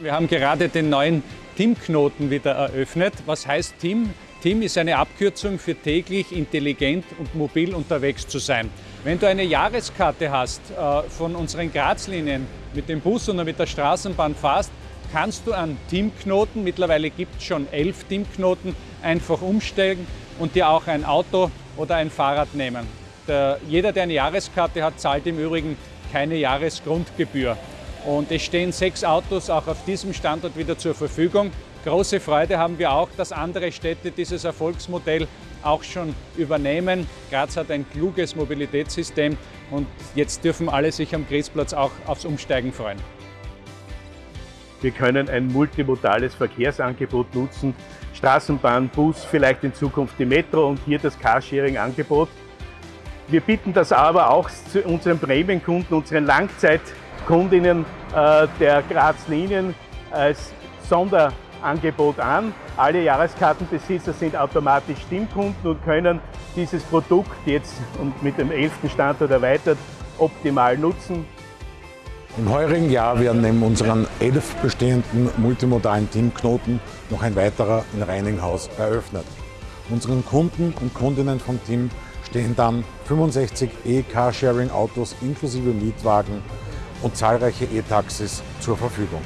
Wir haben gerade den neuen TIM-Knoten wieder eröffnet. Was heißt TIM? TIM ist eine Abkürzung für täglich intelligent und mobil unterwegs zu sein. Wenn du eine Jahreskarte hast äh, von unseren Grazlinien mit dem Bus oder mit der Straßenbahn fährst, kannst du an TIM-Knoten, mittlerweile gibt es schon elf TIM-Knoten, einfach umsteigen und dir auch ein Auto oder ein Fahrrad nehmen. Der, jeder, der eine Jahreskarte hat, zahlt im Übrigen keine Jahresgrundgebühr. Und es stehen sechs Autos auch auf diesem Standort wieder zur Verfügung. Große Freude haben wir auch, dass andere Städte dieses Erfolgsmodell auch schon übernehmen. Graz hat ein kluges Mobilitätssystem und jetzt dürfen alle sich am Griesplatz auch aufs Umsteigen freuen. Wir können ein multimodales Verkehrsangebot nutzen. Straßenbahn, Bus, vielleicht in Zukunft die Metro und hier das Carsharing-Angebot. Wir bieten das aber auch zu unseren Prämienkunden, unseren Langzeitkundinnen äh, der Graz-Linien als Sonderangebot an. Alle Jahreskartenbesitzer sind automatisch Stimmkunden und können dieses Produkt jetzt und mit dem 11. Standort erweitert optimal nutzen. Im heurigen Jahr werden neben unseren elf bestehenden multimodalen Teamknoten noch ein weiterer in Reininghaus eröffnet. Unseren Kunden und Kundinnen vom Team stehen dann 65 E-Carsharing-Autos inklusive Mietwagen und zahlreiche E-Taxis zur Verfügung.